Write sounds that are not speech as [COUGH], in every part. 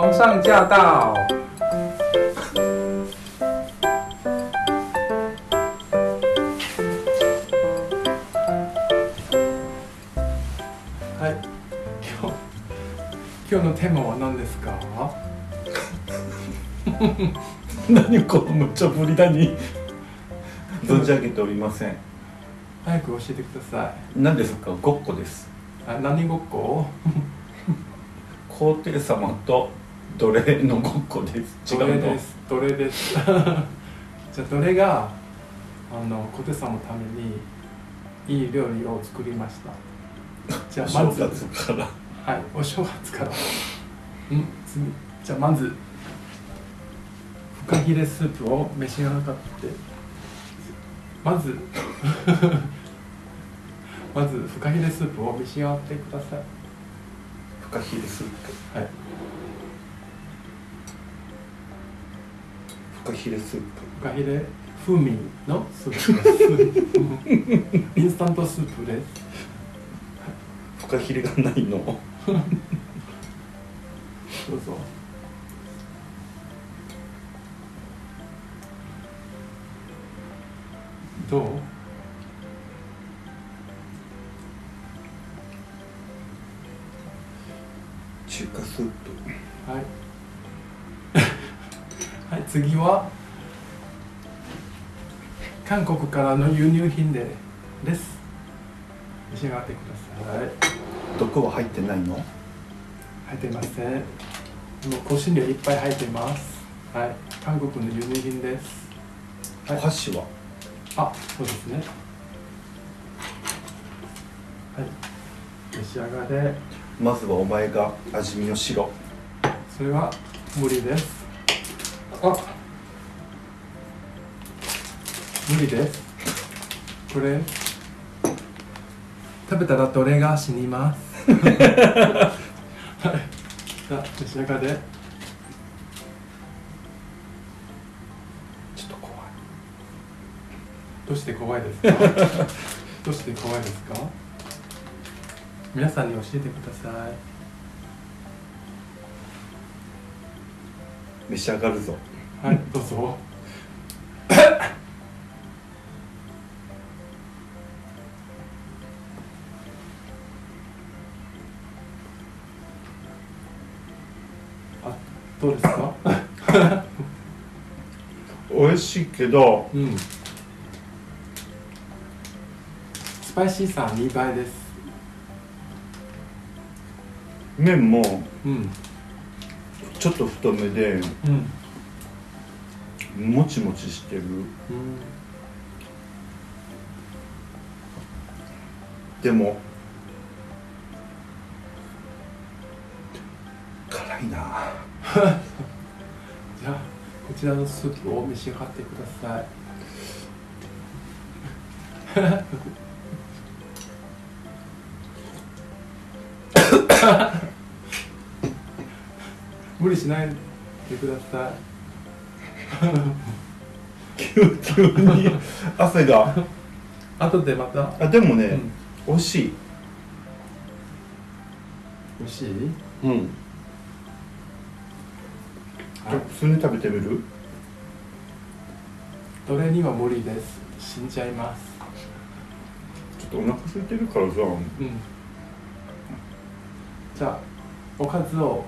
皇上驾到！はい、今日今日のテーマは何ですか？何この無茶ぶりだに存じ上げておりません早く教えてくださ何ですか？ごっこですい。あ、何ごっこ？[LAUGHS] 皇帝様と奴隷のごっこです？違どれうのです。どれです。[LAUGHS] じゃあどれがあの小手さんのためにいい料理を作りました。じゃあまずはい、お正月から。うん、次。じゃあまずフカヒレスープを召し上がって。まず [LAUGHS] まずフカヒレスープを召し上がってください。フカヒレスープはい。フカヒレスープフカヒレ？風味のスープ。インスタントスープです。フカヒレがないの？どうぞ。どう？中華スープはい。はい、次は？韓国からの輸入品でです。召し上がってください。毒は入ってないの？入っていません。もう香辛料いっぱい入っています。はい、韓国の輸入品です。おはい、箸は？あ、そうですね。はい、召し上がれ。まずはお前が味見をしろそれは無理です。あ、無理です。これ。食べたらどれが死にます。はい、じゃあ召し上がれ。ちょっと怖い。どうして怖いですか？[LAUGHS] どうして怖いですか？皆さんに教えてください。召し上がるぞ。はいどうぞ。あどうですか？美味しいけどうん。スパイシーさ2倍です。麺もうんちょっと太めでうんもちもちしてる。でも辛いな。[LAUGHS] じゃあこちらのスープを召し上がってください。[LAUGHS] 無理しないでくださ急急に汗が。い後でまた、あでもね、うん、美味しい。美味しい？うん。はい。普通に食べてみる？どれには無理です。死んじゃいます。ちょっとお腹空いてるからさうん。じゃあおかずを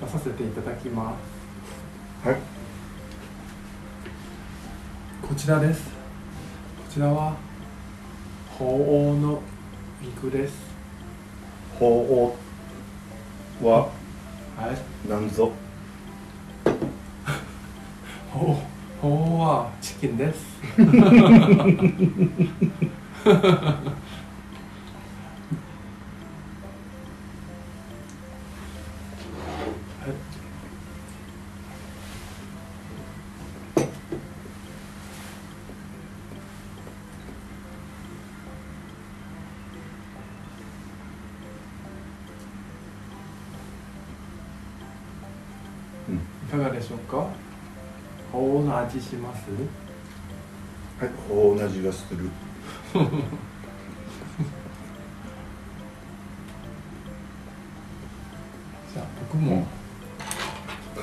出させていただきます。はい。こちらです。こちらは鳳凰の肉です。鳳凰ははい。何ぞ？鳳鳳凰はチキンです [LAUGHS] 鳳凰の味します。はい鳳凰の味がする。[LAUGHS] じゃあ僕も、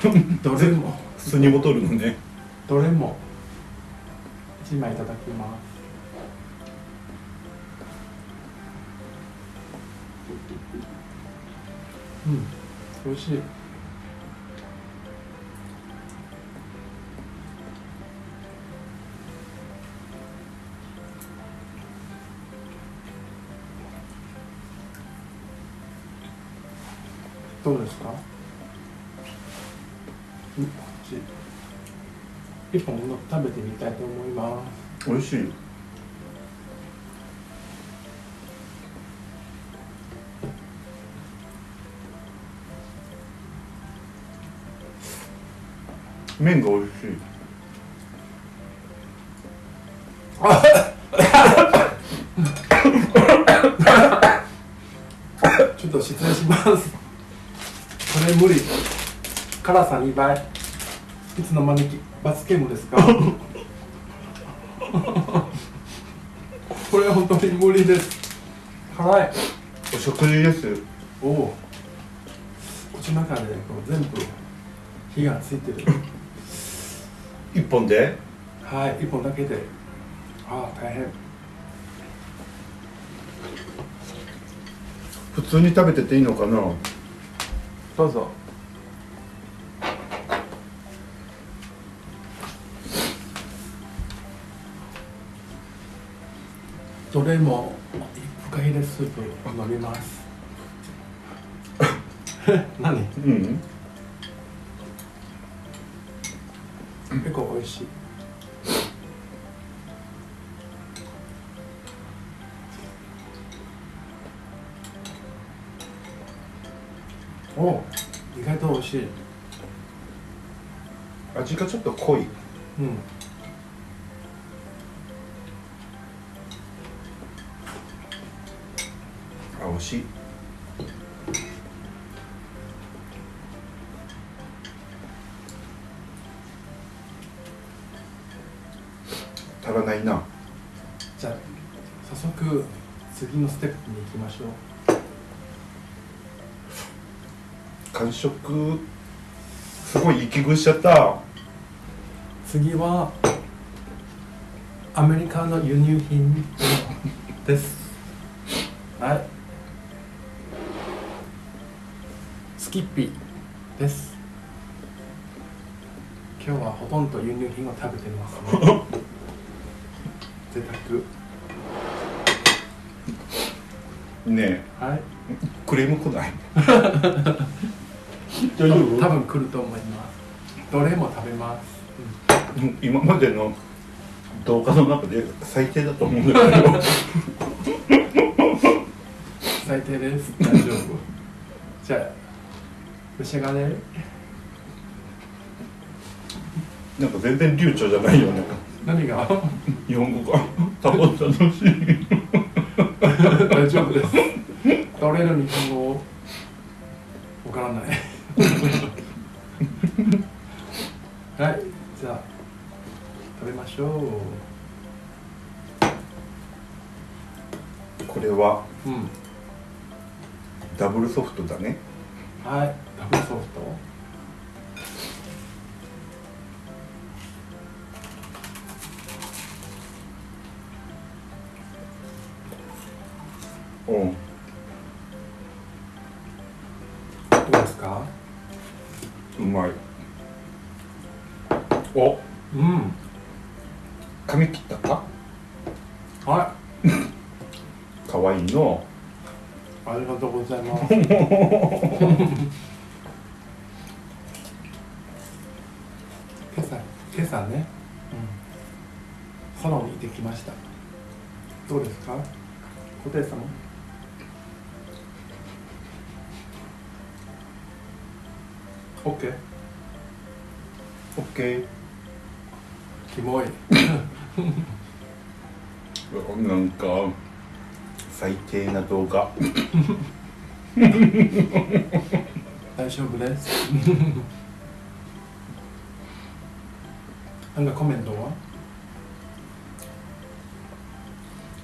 [LAUGHS] どれも。普通にボトルのね。どれも。1枚いただきます。うん美味しいどうですか？うんこっち。一本の食べてみたいと思います。美味しい。麺が美味しい。無理。辛さ2倍。いつの間にき。罰ゲームですか？[LAUGHS] これ本当に無理です。辛い。お食事です。おお口の中でこう全部火がついてる。一本で？はい一本だけで。ああ大変。普通に食べてていいのかな？どうぞ。どれもフカヒレスープを飲みます。[LAUGHS] 何？うん。結構美味しいお意外と美味しい。味がちょっと濃い。うん。あ美味しい。足らないな。じゃあ早速次のステップに行きましょう完食すごい息食いしちゃった。次はアメリカの輸入品です。はい。スキッピーです。今日はほとんど輸入品を食べてますね。[LAUGHS] 贅ね沢はい。えクレーム来ない？[LAUGHS] 多分多分来ると思います。どれも食べます、うん今までの動画の中で最低だと思うんだけど。うん最低です。大丈夫。じゃあ召し上がれなんか全然流暢じゃないよね。何が？日本語が。多分楽しい。[LAUGHS] 大丈夫です。取れる日本語うん。どうですか？うまい。お。うん。髪切った？かは [LAUGHS] かわいいの。いありがとうございます。[LAUGHS] 今朝今朝ね、うん、サロンに行ってきました。どうですか？小手様オッケーオッケーキモい。なんか最低な動画。大丈夫です。なんかコメントは？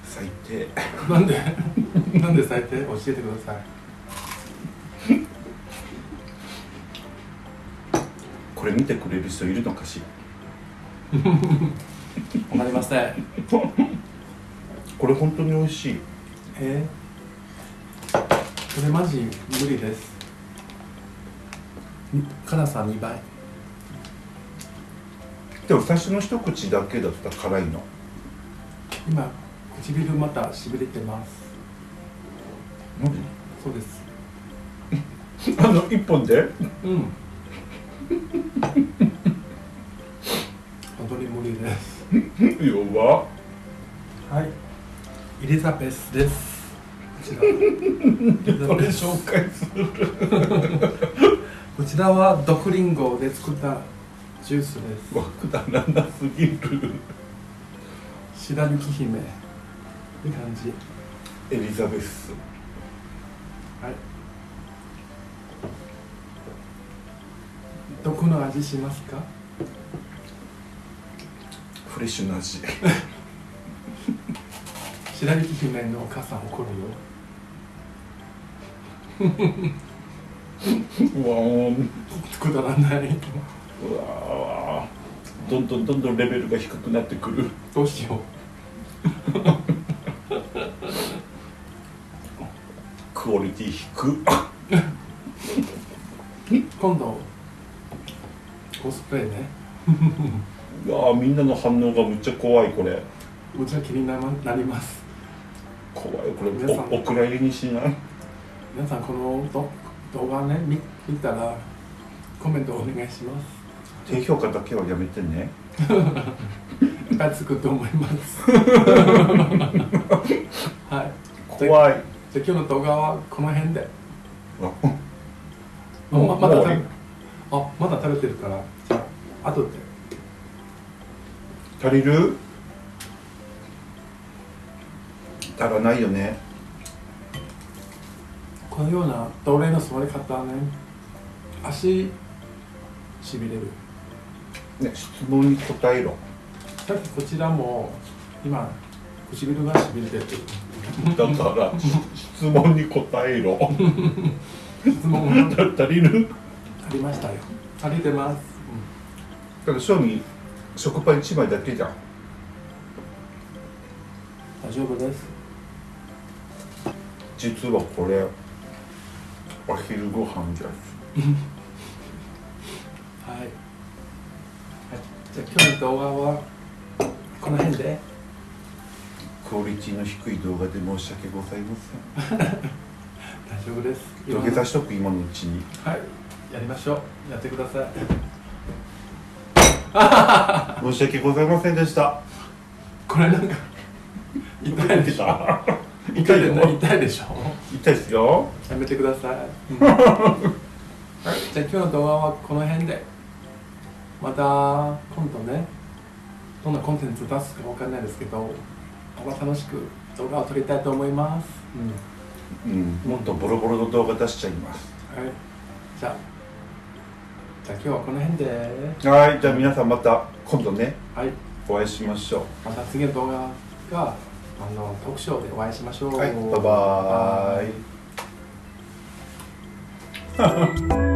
最低。なんで？[LAUGHS] なんで最低？教えてくださいこれ見てくれる人いるのかしら？わかりません。これ本当に美味しい。え？ー、これマジ無理です。に辛さ2倍。でも最初の一口だけだったら辛いの。今唇またしびれてます。マジそうです。[LAUGHS] あの一本で？うん本当に無理です。弱っはい。エリザベスです。これ紹介するこちらは毒リンゴで作ったジュースです。わくだらなすぎる。白雪姫いい感じ。エリザベス。はい毒の味しますか？フレッシュな味。白雪姫のお母さん怒る [LAUGHS] うわくだらない。うわー。どんどんどんどんレベルが低くなってくる。どうしよクオリティ低う [LAUGHS] 今度コスプレね。うわーみんなの反応がむっちゃ怖いこれ。むちゃ気にななります。怖いこれ。皆さん。おお蔵入りにしない？皆さんこのど動画ね見見たらコメントお願いします。低評価だけはやめてね。いっぱいつくと思います。はい。怖い。じゃあ今日の動画はこの辺で。ままだ食べあまだ食べてるから。あ後で。足りる？足らないよね。このような奴隷の座り方はね。足しびれる。ね質問に答えろ。さっきこちらも今唇がしびれてる。だから質問に答えろ。[LAUGHS] 質問が [LAUGHS] 足りる？ありましたよ。足りてます、だから正味食パン1枚だけじゃん。大丈夫です。実はこれお昼ご飯じゃ [LAUGHS] はい、はい、じゃあ今日の動画はこの辺で。クオリティの低い動画で申し訳ございません。[LAUGHS] 大丈夫です。土下座しとく？今のうちに。はいやりましょう。やってください。[LAUGHS] 申し訳ございませんでした。これなんか [LAUGHS] 痛いでしょ？痛いで痛いでしょ？痛いですよ。やめてください、うん。はい、じゃあ今日の動画はこの辺で。また今度ね。どんなコンテンツ出すかわかんないですけどまた楽しく動画を撮りたいと思います、うん。うん。もっとボロボロの動画出しちゃいます。はい、じゃあじゃあ今日はこの辺で。はいじゃあ皆さんまた今度ねはい。お会いしましょう。また次の動画があのトークショーでお会いしましょう。はいバイバーイ。バイ [LAUGHS]